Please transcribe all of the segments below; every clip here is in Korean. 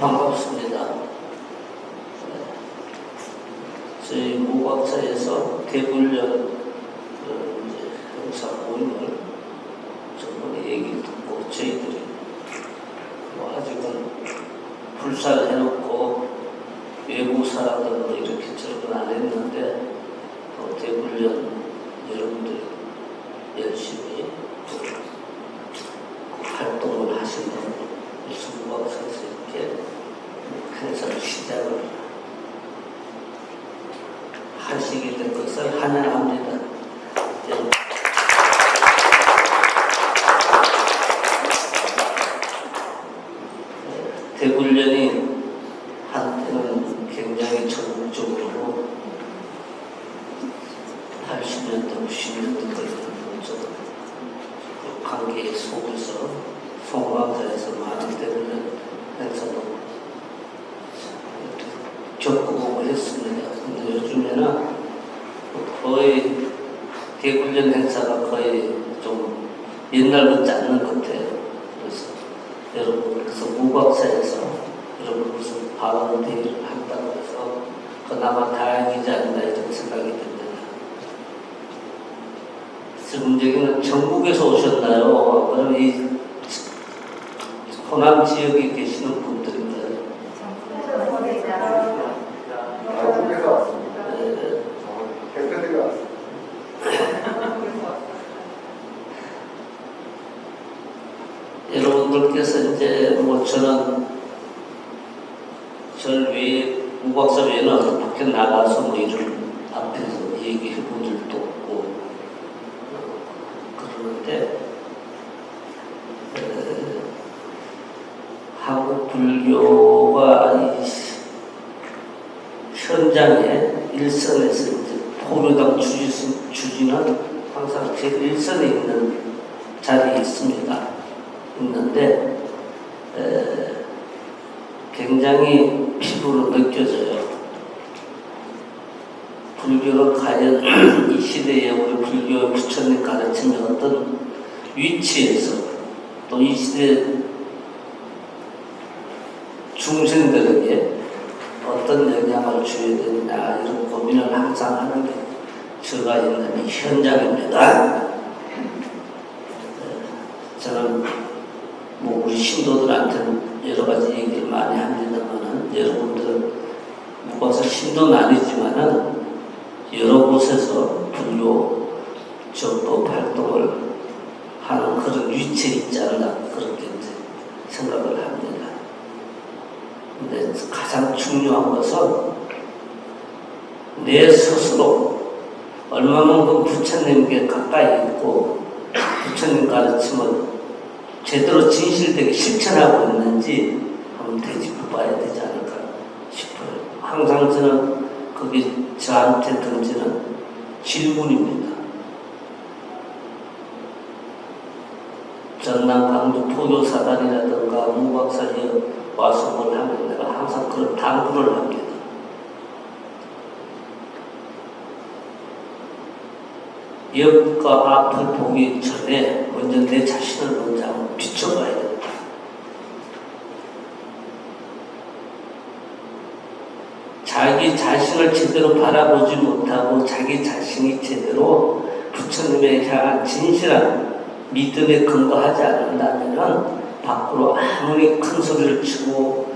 반갑습니다. 저희 무박사에서 대불련 어, 이제 행사 모임을 저번에 얘기를 듣고 저희들이 뭐 아직은 불살해놓고 외국 사람들은 이렇게 저렇게 안 했는데 또 대불련 여러분들이 열심히 그 활동을 하시는 수박사에서 이렇게 행사를 시작을 하시게 된 것을 환영합니다. 여러분, 대불련이 한때는 굉장히 전국적으로 80년대, 90년대까지 그 관계 속에서 송광사에서 많은 대불련 행사도 근데 요즘에는 거의 대불련 행사가 거의 좀 옛날 같지 않는 것 같아요. 그래서 여러분 그래서 무박사에서 여러분 무슨 발언 대회를 한다고 해서 그나마 다행이지 않나 이런 생각이 듭니다. 지금 여기는 전국에서 오셨나요? 그럼 이 호남 지역에 계시는 분들인가요? 전국에서 왔습니다. 네, 대표들이 왔습니다. 여러분들께서 이제 뭐 저는 절 외에 무박사 외에는 밖에 나가서 뭐 이런 앞에서 얘기해 본 적도 없고 에, 한국 불교가 이 시- 현장에 일선에서 이제 포교당 주지, 주지는 항상 제 일선에 있는 자리에 있습니다. 있는데 에, 굉장히 피부로 느껴져요. 불교는 과연 이 시대에 우리 불교 부처님 가르침이 어떤 위치에서 또 이 시대 중생들에게 어떤 영향을 줘야 되느냐 이런 고민을 항상 하는 게 제가 있는 이 현장입니다. 저는 신도들한테는 여러 가지 얘기를 많이 합니다만은 여러분들은 무엇을 신도는 아니지만은 여러 곳에서 불교 정도 활동을 하는 그런 위치에 있지 않나 그렇게 생각을 합니다. 근데 가장 중요한 것은 내 스스로 얼마만큼 부처님께 가까이 있고 부처님 가르침을 제대로 진실되게 실천하고 있는지 한번 되짚어 봐야 되지 않을까 싶어요. 항상 저는 그게 저한테 던지는 질문입니다. 전남 강주 포교사단이라든가 무박사에 와서 뭘 하면 내가 항상 그런 당부를 합니다. 옆과 앞을 보기 전에 먼저 내 자신을 비춰봐야 된다. 자기 자신을 제대로 바라보지 못하고 자기 자신이 제대로 부처님에 향한 진실한 믿음에 근거하지 않는다면 밖으로 아무리 큰 소리를 치고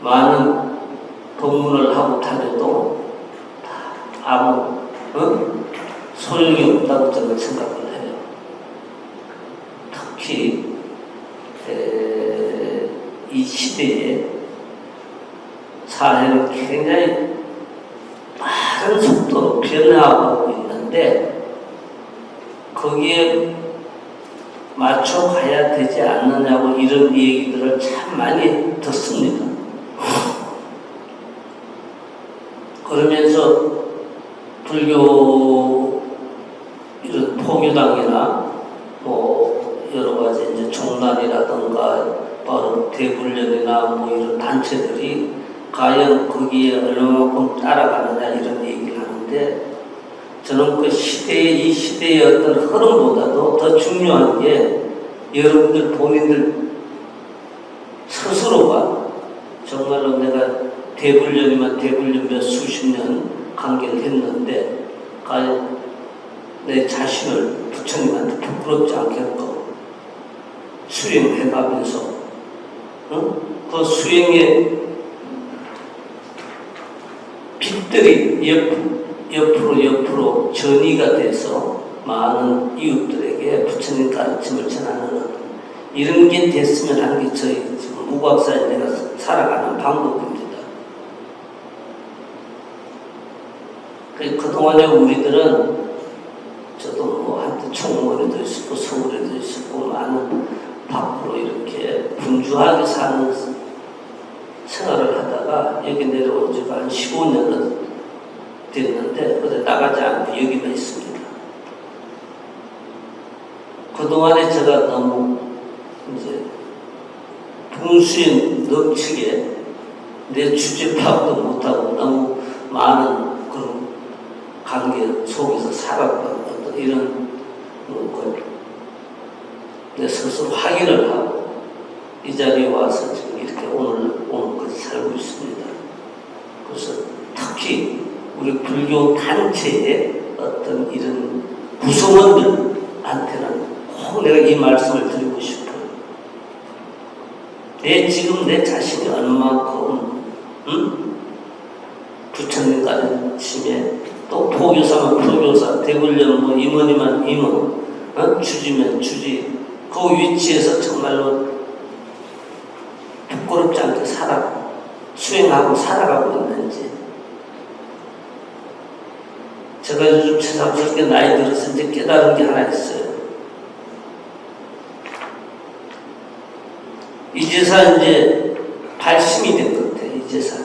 많은 법문을 하고 다녀도 다 아무 어? 소용이 없다고 저는 생각을 해요. 특히 에, 이 시대에 사회는 굉장히 빠른 속도로 변화하고 있는데 거기에 맞춰 가야 되지 않느냐고 이런 얘기들을 참 많이 듣습니다. 그러면서 불교 이런 포교당이나 뭐 여러 가지 이제 종단이라든가 대불련이나 뭐 이런 단체들이 과연 거기에 얼마만큼 따라가느냐 이런 얘기를 하는데 저는 그 시대의 이 시대의 어떤 흐름보다도 더 중요한 게 여러분들 본인들 스스로가 정말로 내가 대불련이면 대불련 몇 수십 년 관계를 했는데 과연 내 자신을 부처님한테 부끄럽지 않겠고 수행해가면서 어? 그 수행의 빛들이 옆, 옆으로 옆으로 전이가 돼서 많은 이웃들에게 부처님 가르침을 전하는 이런 게 됐으면 하는 게 저희 지금 무각사에 내가 살아가는 방법입니다. 그- 그동안에 우리들은 저도 뭐 한때 총무원에도 있었고 서울에도 있었고 많은 밖으로 이렇게 분주하게 사는 생활을 하다가 여기 내려온 지가 한 15년은 됐는데 어디 나가지 않고 여기만 있습니다. 그동안에 제가 너무 이제 분수에 넘치게 내 주제 파악도 못하고 너무 많은 그런 관계 속에서 살았던 어떤 이런 걸내 스스로 확인을 하고 이 자리에 와서 지금 이렇게 오늘 오늘까지 살고 있습니다. 그래서 특히 우리 불교 단체의 어떤 이런 구성원들한테는 꼭 내가 이 말씀을 드리고 싶어요. 내 지금 내 자신이 얼마만큼 응? 부처님 가르침에 또 포교사면 포교사, 대불련 뭐 임원이면 임원, 어? 주지면 주지 그 위치에서 정말로 부끄럽지 않게 살아 수행하고 살아가고 있는지 제가 요즘 새삼스럽게 나이 들어서 이제 깨달은 게 하나 있어요. 이제서 이제 발심이 된 것 같아요. 이제서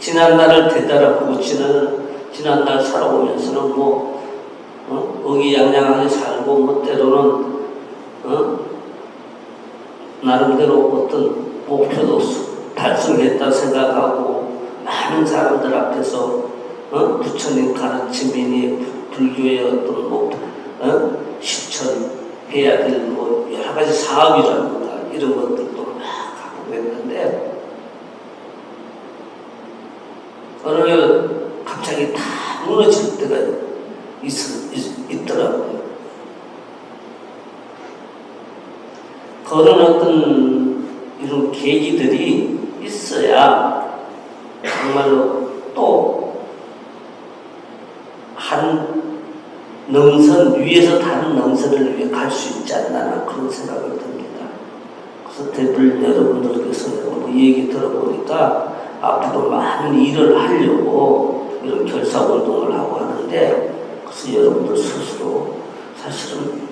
지난날을 되돌아보고 지난 지난날 살아오면서는 뭐 어? 의기양양하게 살고 뭐 때로는 어? 나름대로 어떤 목표도 달성했다 생각하고 많은 사람들 앞에서 어? 부처님 가르침이니 불교의 어떤 뭐 어? 실천해야 될 뭐 여러 가지 사업이라든가 이런 것들도 막 하고 했는데 어느 날 갑자기 다 무너질 때가 있, 있, 있더라고요. 그런 어떤 이런 계기들이 있어야 정말로 또 한 능선 위에서 다른 능선을 위해 갈 수 있지 않나 그런 생각을 듭니다. 그래서 대불 여러분들께서 뭐 얘기 들어보니까 앞으로 많은 일을 하려고 이런 결사활동을 하고 하는데 그래서 여러분들 스스로 사실은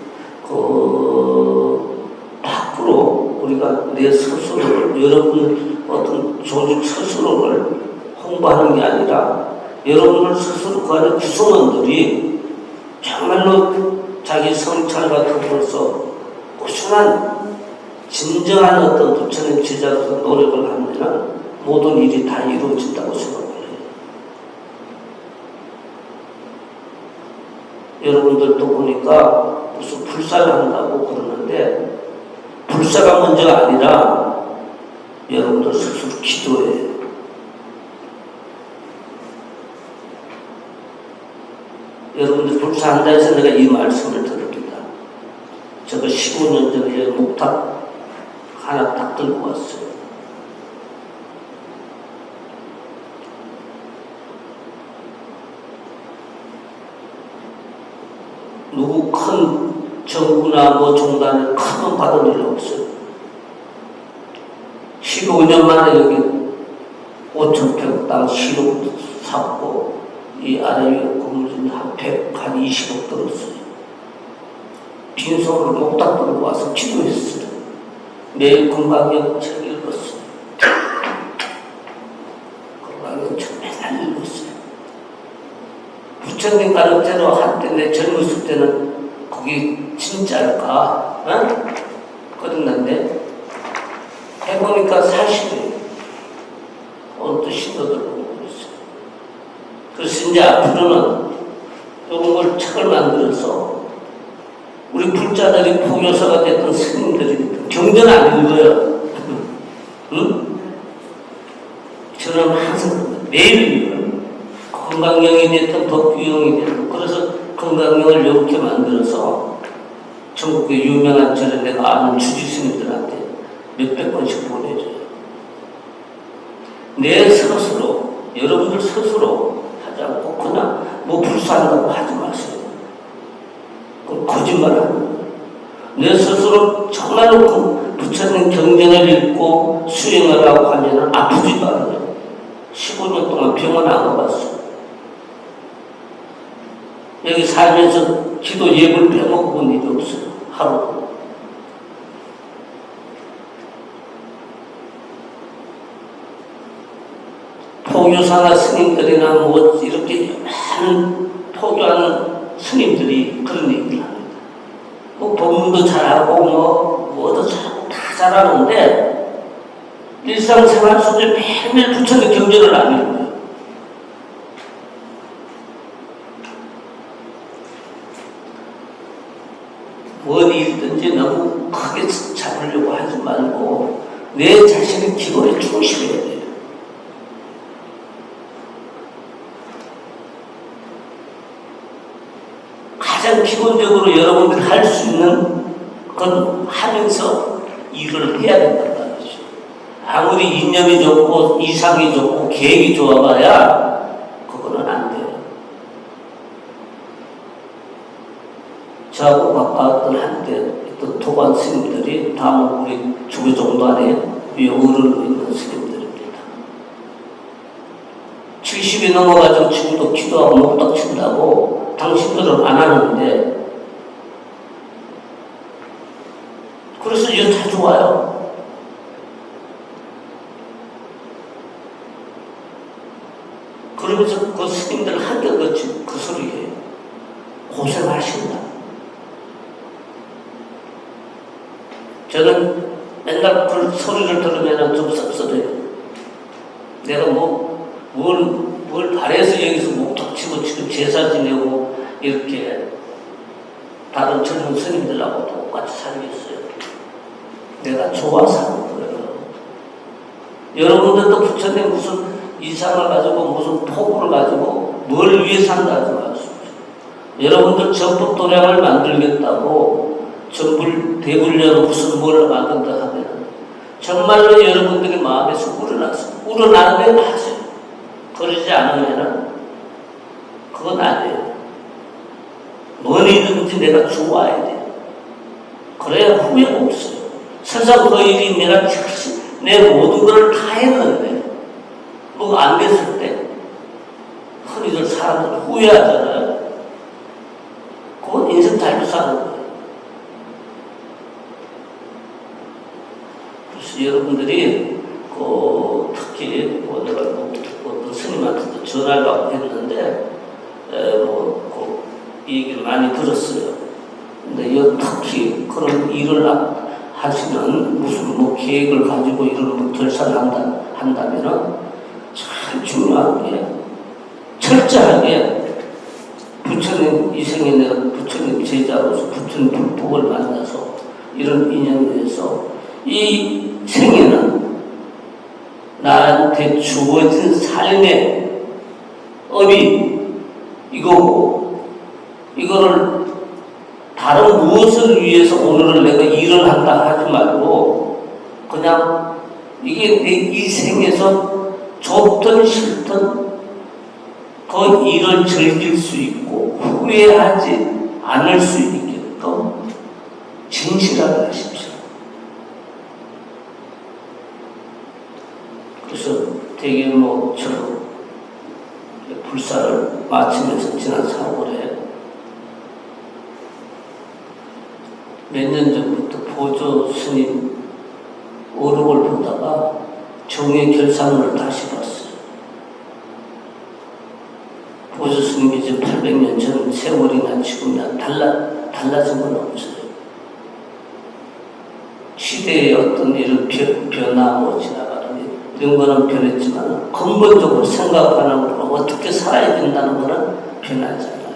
그 우리가 내 스스로를 여러분 어떤 조직 스스로를 홍보하는 게 아니라 여러분들 스스로 그 안에 구성원들이 정말로 자기 성찰 같은 걸서 꾸준한 진정한 어떤 부처님 제자로서 노력을 하면 모든 일이 다 이루어진다고 생각을 해요. 여러분들도 보니까 무슨 불사를 한다고 그러는데 불사가 문제가 아니라 여러분들 스스로 기도해요. 여러분들 불사한다 해서 내가 이 말씀을 드립니다. 제가 15년 전에 목탁 하나 딱 들고 왔어요. 누구 큰 정부나 뭐 종단에 큰돈 받은 일 없어요. 15년 만에 여기 5천 평땅 시로 샀고 이 아래 위에 건물이 한 100, 한 20억 들었어요. 빈손으로 목탁 들고 와서 기도했어요. 내일 금강경 책 읽었어요. 금강경 책 맨날 읽었어요. 부처님 가르쳐로 한때 내 젊었을 때는 그게 진짜일까? 어? 그랬는데 해보니까 사실이에요. 오늘 또 신도들 보고 그랬어요. 그래서 이제 앞으로는 이런 걸 책을 만들어서 우리 불자들이 포교사가 됐던 스님들이 경전 안 읽어요. 응? 저는 항상 매일 건강경이 됐든 법규형이 됐든 그래서 건강경을 이렇게 만들어서 전국의 유명한 저런 내가 아는 주지스님들한테 몇백 번씩 보내줘요. 내 스스로 여러분들 스스로 하지 않고 그냥 뭐 불사한다고 하지 마세요. 그건 거짓말하는 거예요. 내 스스로 정말로 그 부처님 경전을 읽고 수행을 하고 하면 아프지도 않아요. 15년 동안 병원 안 가봤어. 여기 살면서 기도 예불 빼먹어본 일이 없어요. 하루. 포교사나 스님들이나 뭐 이렇게 많은 포교하는 스님들이 그런 얘기를 합니다. 뭐 법문도 잘하고 뭐 뭐도 잘하고 다 잘하는데 일상생활 속에 매일매일 부처님 경전을 안 읽어요. 어디 일든지 너무 크게 잡으려고 하지 말고 내 자신의 기도에 충실해야 돼요. 가장 기본적으로 여러분들이 할 수 있는 건 하면서 일을 해야 된단 말이죠. 아무리 인념이 좋고 이상이 좋고 계획이 좋아봐야 그거는 안 돼요. 저하고 가까웠던 어떤 도반 스님들이 다음 우리 주교 정도 안에 위 어른으로 있는 스님들입니다. 70이 넘어가지고 지금도 기도하고 목닥 친다고 당신들은 안 하는데 그래서 이제 자주 와요. 그러면서 그 스님들 한결같이 그 소리에 고생하신다. 저는 맨날 그 소리를 들으면 좀 섭섭해요. 내가 뭐, 뭘, 뭘 바래서 여기서 목탁 치고 지금 제사 지내고 이렇게 다른 젊은 스님들하고 똑같이 살겠어요. 내가 좋아서 하는 거예요. 여러분들도 부처님 무슨 이상을 가지고 무슨 포부를 가지고 뭘 위해서 한다지 마십시오. 여러분들 전법 도량을 만들겠다고 전불 대불려로 무슨 뭘 만든다 하면 정말로 여러분들의 마음에서 우러나서 우러나면 하세요. 그러지 않으면 그건 아니에요. 뭐이든지 내가 좋아야 돼요. 그래야 후회가 없어요. 세상 그 일이 내가 내 모든 걸 다 했는데 뭐가 안 됐을 때 흔히들 사람들 후회하잖아요. 그건 인생 잘못 사는 거예요. 그래서 여러분들이 그 특히 뭐 내가 뭐 어떤 스님한테도 전화를 받고 했는데 에, 뭐, 그 얘기를 많이 들었어요. 근데 여 특히 그런 일을 하- 하시면 무슨 뭐 계획을 가지고 이런 걸 결산한다 한다면은 참 중요한 게 철저하게 부처님 이 생에 내가 부처님 제자로서 부처님 불법을 만나서 이런 인연에서 이 생에는 나한테 주어진 삶의 업이 이거고 이거를 다른 무엇을 위해서 오늘을 내가 일을 한다 하지 말고 그냥 이게 내이 생에서 좋든 싫든 그 일을 즐길 수 있고 후회하지 않을 수 있게끔 진실하게 하십시오. 저도 불사를 마치면서 지난 4월에 몇 년 전부터 보조 스님 오록을 보다가 정의 결산을 다시 봤어요. 보조 스님이 이제 800년 전 세월이나 지금이나 달라, 달라진 건 없어요. 시대의 어떤 이런 변, 변화, 뭐 지나 연거는 변했지만 근본적으로 생각하는 거로 어떻게 살아야 된다는 거는 변하지 않아요.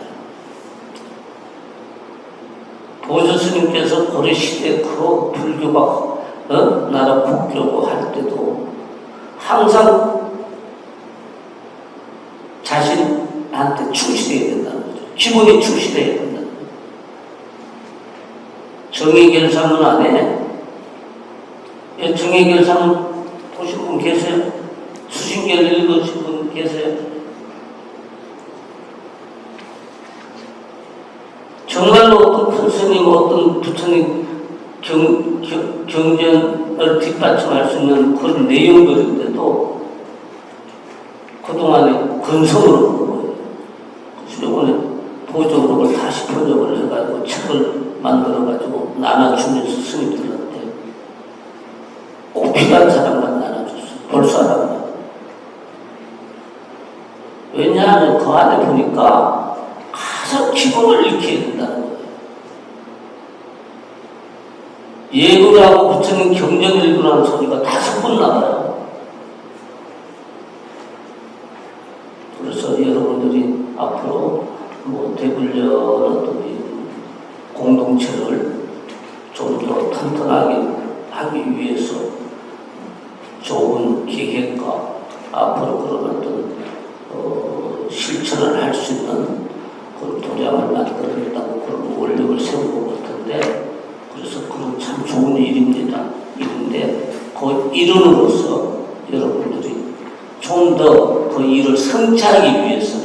보조 스님께서 고려 시대 그 불교가 어? 나라 국교고 할 때도 항상 자신한테 충실해야 된다는 거죠. 기본에 충실해야 된다. 정의결상은 안 해. 예, 정의결상은 산 보신 분 계세요? 수신결 읽으신 분 계세요? 정말로 어떤 큰 스님, 어떤 부처님 경, 경, 경전을 뒷받침할 수 있는 그런 내용들인데도 그동안에 근성으로. 그래서 이번에 보조록을 다시 번역을 해가지고 책을 만들어가지고 나눠주면서 스님들한테 꼭 필요한 사람 사람만. 왜냐하면 그 안에 보니까 가장 기본을 익혀야 된다는 거예요. 부처님 경전을 읽으라는 소리가 다섯 번 나와요. 그래서 여러분들이 앞으로 뭐이 공동체를 좀 더 튼튼하게 하기 위해서 좋은 기획과 앞으로 그런 어떤 어, 실천을 할 수 있는 그런 도량을 만들어냈다고 그런 원력을 세운 것 같은데 그래서 그건 참 좋은 일입니다. 일인데 그 이론으로서 여러분들이 좀 더 그 일을 성취하기 위해서